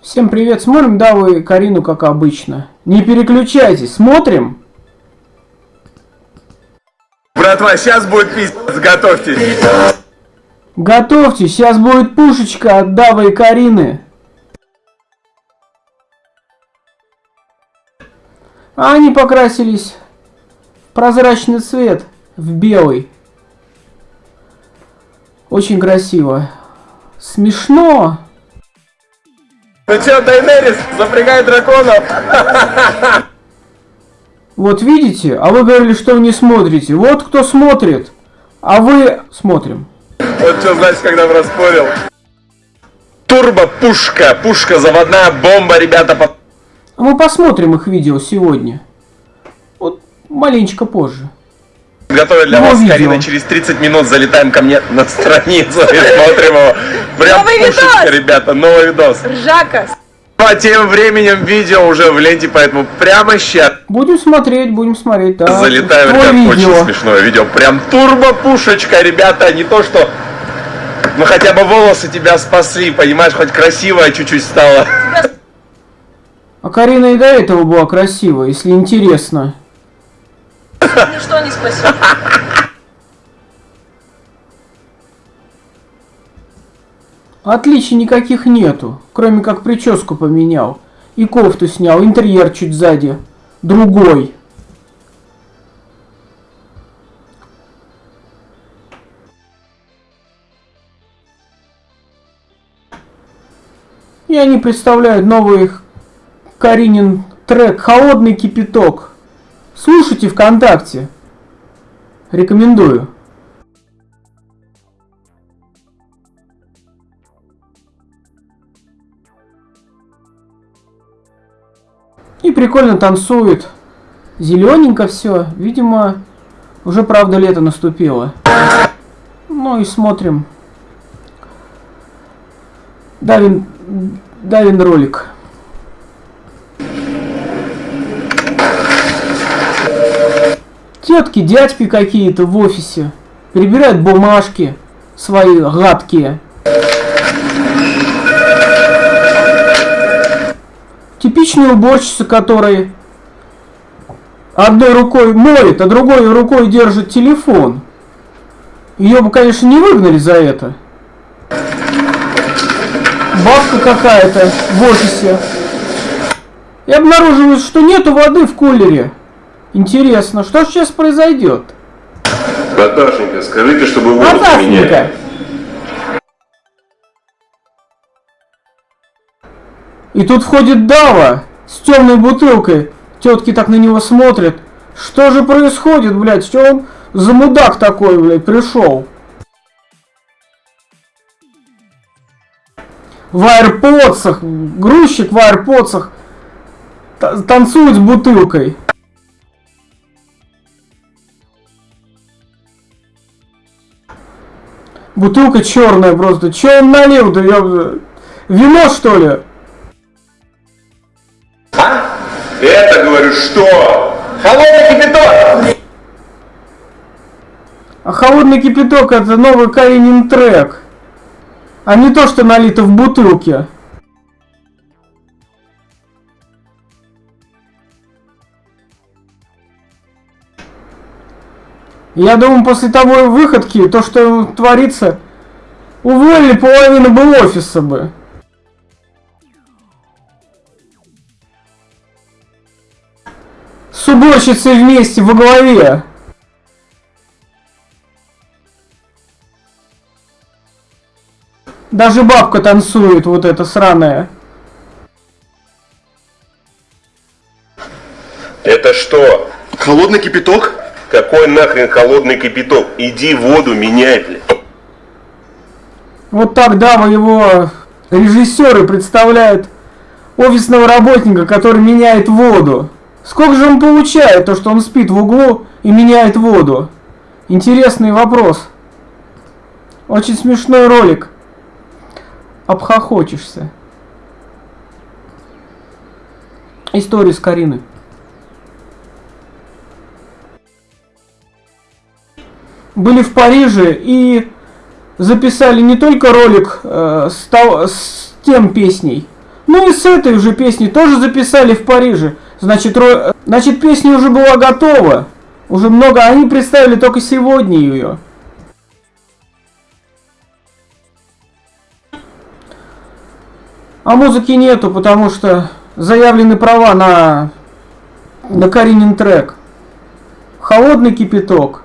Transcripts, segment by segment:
Всем привет, смотрим Даву и Карину, как обычно. Не переключайтесь, смотрим. Братва, сейчас будет пиздец, готовьтесь. Готовьтесь, сейчас будет пушечка от Давы и Карины. А они покрасились в прозрачный цвет, в белый. Очень красиво. Смешно. Ну чё, Дайнерис, запрягай драконов. Вот видите? А вы говорили, что вы не смотрите. Вот кто смотрит. А вы смотрим. Вот что значит, когда проспорил. Турбо-пушка, пушка заводная, бомба, ребята. По... А мы посмотрим их видео сегодня. Вот маленечко позже. Готовят для Ну, вас, видео. Карина, через 30 минут залетаем ко мне на страницу и смотрим его. Прям Новый пушечка, видос! ребята, новый видос. Ржака. А тем временем видео уже в ленте, поэтому прямо сейчас Будем смотреть, будем смотреть. Да. залетаем. Ребят, видео. очень смешное видео. Прям турбо-пушечка, ребята, не то что... Ну хотя бы волосы тебя спасли, понимаешь, хоть красивая чуть-чуть стала. А Карина и до этого была красивая, если интересно. Ничто не спасет. Отличий никаких нету, кроме как прическу поменял. И кофту снял, интерьер чуть сзади. Другой. И они представляют новый Каринин трек «Холодный кипяток». Слушайте ВКонтакте. Рекомендую. И прикольно танцует. Зелененько все. Видимо, уже правда лето наступило. Ну и смотрим. Давин, Давин ролик. Тетки, дядьки какие-то в офисе. Перебирают бумажки свои гадкие. Типичные уборщицы, которые одной рукой моет, а другой рукой держит телефон. Ее бы, конечно, не выгнали за это. Бабка какая-то в офисе. И обнаруживают, что нету воды в кулере. Интересно, что сейчас произойдет? Наташенька, скажите, чтобы воду Наташенька! И тут входит Дава с темной бутылкой. Тетки так на него смотрят. Что же происходит, блядь? Что он за мудак такой, блядь, пришел? В аирподсах, грузчик в аирподсах та- танцует с бутылкой. Бутылка черная просто. Че он налил-то, ёб- Вино, что ли? Это, говорю, что? Холодный кипяток! А холодный кипяток это новый Каринин трек. А не то, что налито в бутылке. Я думаю, после того выходки, то, что творится, уволили половину бы офиса бы. С уборщицей вместе во главе. Даже бабка танцует, вот эта сраная. Это что? Холодный кипяток? Какой нахрен холодный кипяток? Иди воду меняй, блядь. Вот так Дава его режиссеры представляют офисного работника, который меняет воду. Сколько же он получает, то что он спит в углу и меняет воду? Интересный вопрос. Очень смешной ролик. Обхохочешься. История с Кариной. Были в Париже и записали не только ролик э, с, того- с тем песней, Ну и с этой уже песни тоже записали в Париже. Значит, ро... Значит песня уже была готова. Уже много, они представили только сегодня ее. А музыки нету, потому что заявлены права на, на Каринин трек. Холодный кипяток.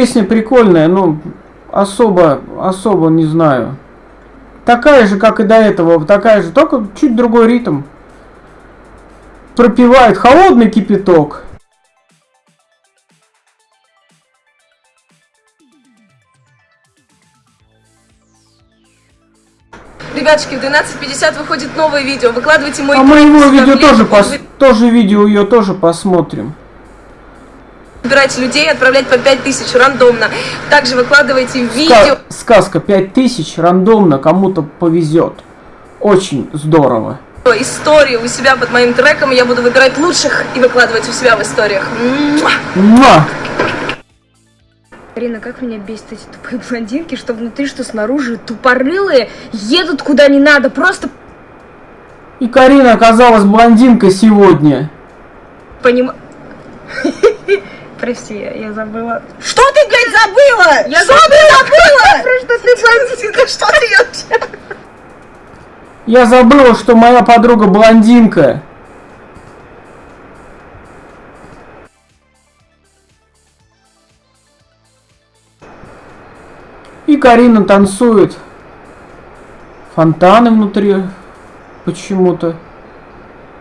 Песня прикольная, но особо, особо не знаю. Такая же, как и до этого, такая же, только чуть другой ритм. Пропивает холодный кипяток. Ребятушки, в 12.50 выходит новое видео. Выкладывайте мой А мы его видео тоже, пос... тоже видео ее тоже посмотрим. Выбирайте людей, отправлять по 5000 рандомно. Также выкладывайте Ска- видео. Сказка 5000 рандомно кому-то повезет. Очень здорово. истории у себя под моим треком, я буду выбирать лучших и выкладывать у себя в историях. Муа! Муа! Арина, как меня бесит эти тупые блондинки, что внутри, что снаружи, тупорылые, едут куда не надо, просто И Карина оказалась блондинкой сегодня. поним... Прости, я, я забыла. Что ты, блядь, забыла? Я что ты забыла? Про что ты блондинка? Что ты вообще? Я забыла, что моя подруга блондинка. И Карина танцует. Фонтаны внутри почему-то.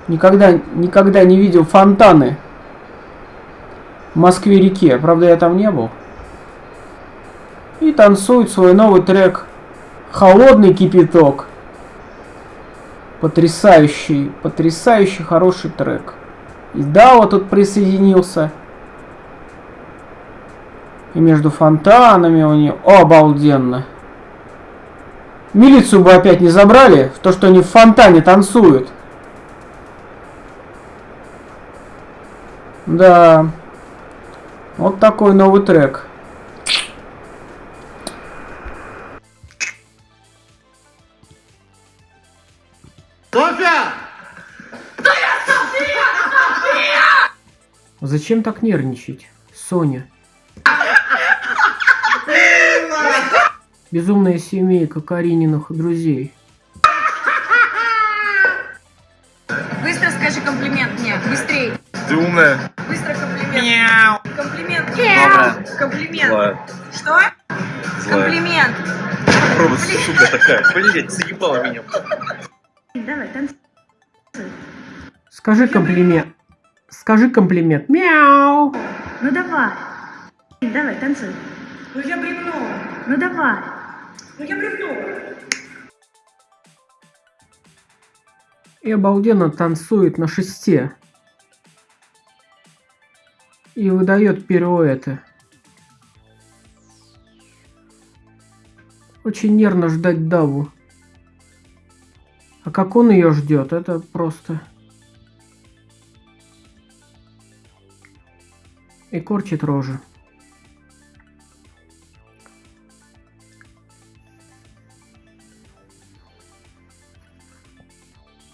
Никогда, никогда не видел фонтаны Москве-реке. Правда, я там не был. И танцует свой новый трек «Холодный кипяток». Потрясающий, потрясающий хороший трек. И Дао тут присоединился. И между фонтанами у нее обалденно. Милицию бы опять не забрали, в то, что они в фонтане танцуют. Да. Вот такой новый трек. Зачем так нервничать, Соня? Безумная семейка Карининых друзей. Быстро скажи комплимент мне, быстрей. Ты умная. Быстро комплимент. Комплимент. Добрая. Комплимент. Злая. Что? Комплимент. Попробуй, сука такая. Блять, заебала меня. Давай, танцуй. Скажи комплимент. Скажи комплимент. Мяу. Ну давай. Давай, танцуй. Ну я бревно. Ну давай. Ну я бревно. И обалденно танцует на шесте. И выдает пируэты. Очень нервно ждать Даву. А как он ее ждет, это просто... И корчит рожи.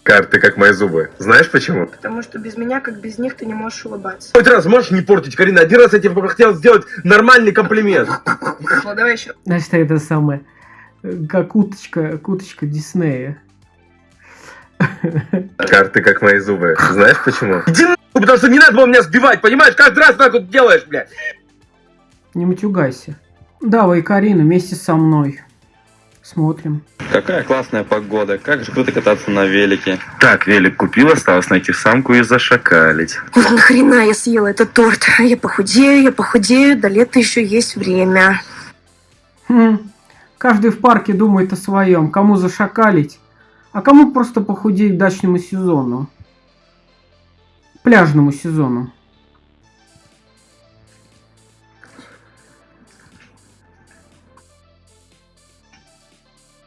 Карты как мои зубы. Знаешь почему? Потому что без меня, как без них, ты не можешь улыбаться. Хоть раз можешь не портить, Карина? Один раз я тебе хотел сделать нормальный комплимент. Хорошо, давай еще. Значит, это самое... э, Как уточка, как уточка Диснея. Карты как мои зубы. Знаешь почему? Иди нахуй, потому что не надо было меня сбивать, понимаешь? Каждый раз так вот делаешь, блядь. Не матюгайся. Дава и Карина вместе со мной. Смотрим. Какая классная погода, как же круто кататься на велике. Так, велик купил, осталось найти самку и зашакалить. Вот нахрена я съела этот торт? Я похудею, я похудею, до лета еще есть время. Хм. Каждый в парке думает о своем. Кому зашакалить, а кому просто похудеть к дачному сезону. Пляжному сезону.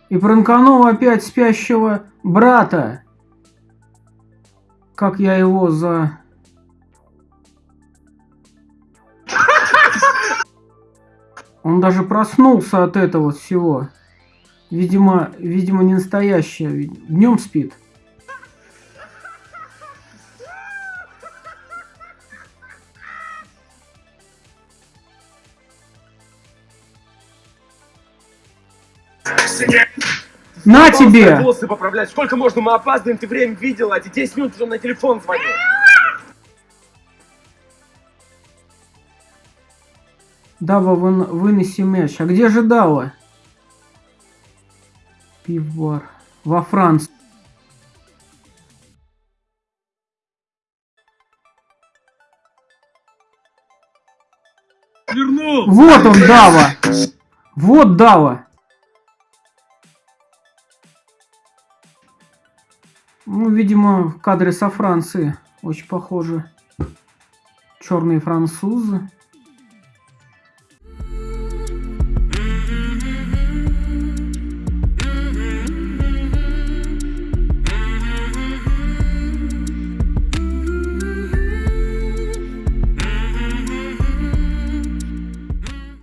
И пранканул опять спящего брата. Как я его за... Он даже проснулся от этого всего. Видимо, видимо, не настоящее. Днем спит. На тебе! волосы поправлять. Сколько можно? Мы опаздываем, ты время видела, а 10 минут уже на телефон звонил. Дава, вын, вынеси мяч. А где же Дава? Пивбар. Во Франции. Вернул! Вот он, Дава! Вот Дава! Ну, видимо, кадры со Франции. Очень похожи. Черные французы.